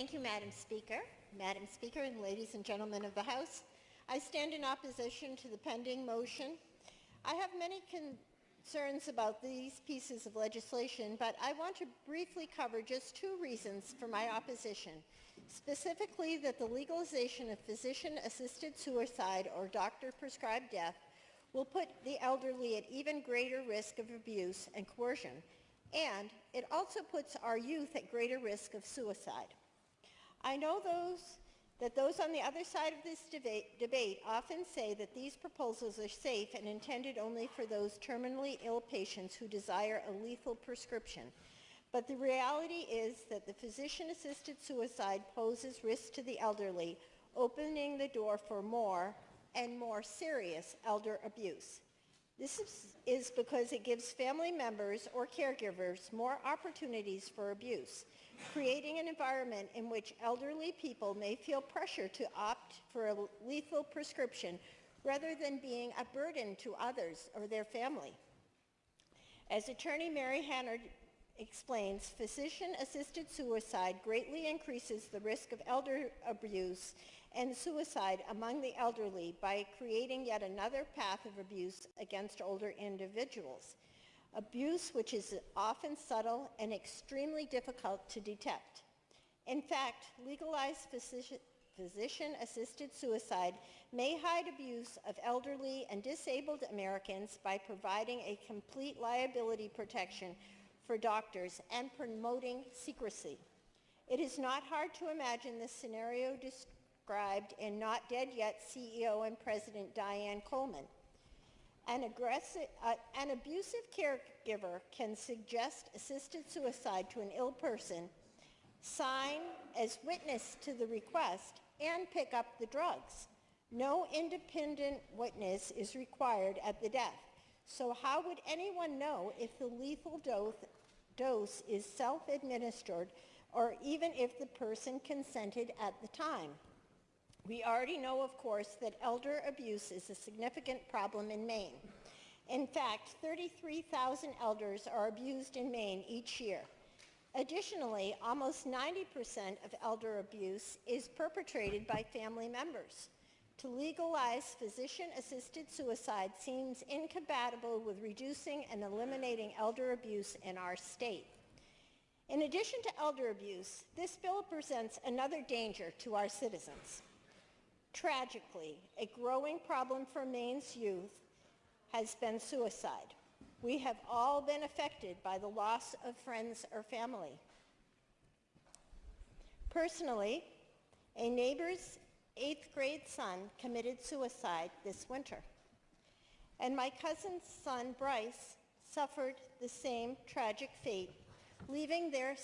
Thank you, Madam Speaker. Madam Speaker and ladies and gentlemen of the House, I stand in opposition to the pending motion. I have many concerns about these pieces of legislation, but I want to briefly cover just two reasons for my opposition, specifically that the legalization of physician-assisted suicide or doctor-prescribed death will put the elderly at even greater risk of abuse and coercion, and it also puts our youth at greater risk of suicide. I know those that those on the other side of this debate, debate, often say that these proposals are safe and intended only for those terminally ill patients who desire a lethal prescription. But the reality is that the physician-assisted suicide poses risk to the elderly, opening the door for more and more serious elder abuse. This is because it gives family members or caregivers more opportunities for abuse, creating an environment in which elderly people may feel pressure to opt for a lethal prescription rather than being a burden to others or their family. As Attorney Mary Hannard explains, physician-assisted suicide greatly increases the risk of elder abuse and suicide among the elderly by creating yet another path of abuse against older individuals. Abuse which is often subtle and extremely difficult to detect. In fact, legalized physician-assisted suicide may hide abuse of elderly and disabled Americans by providing a complete liability protection for doctors and promoting secrecy. It is not hard to imagine the scenario described in Not Dead Yet CEO and President Diane Coleman. An, aggressive, uh, an abusive caregiver can suggest assisted suicide to an ill person, sign as witness to the request, and pick up the drugs. No independent witness is required at the death. So how would anyone know if the lethal dose, dose is self-administered or even if the person consented at the time? We already know, of course, that elder abuse is a significant problem in Maine. In fact, 33,000 elders are abused in Maine each year. Additionally, almost 90% of elder abuse is perpetrated by family members. To legalize physician-assisted suicide seems incompatible with reducing and eliminating elder abuse in our state. In addition to elder abuse, this bill presents another danger to our citizens. Tragically, a growing problem for Maine's youth has been suicide. We have all been affected by the loss of friends or family. Personally, a neighbor's eighth grade son committed suicide this winter. And my cousin's son, Bryce, suffered the same tragic fate, leaving their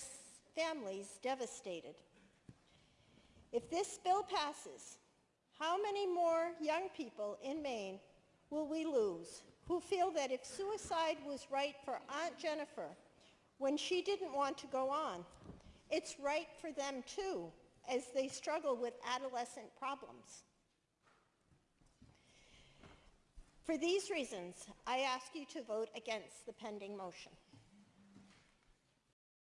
families devastated. If this bill passes, how many more young people in Maine will we lose who feel that if suicide was right for Aunt Jennifer when she didn't want to go on, it's right for them too as they struggle with adolescent problems? For these reasons, I ask you to vote against the pending motion.